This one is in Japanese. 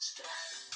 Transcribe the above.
千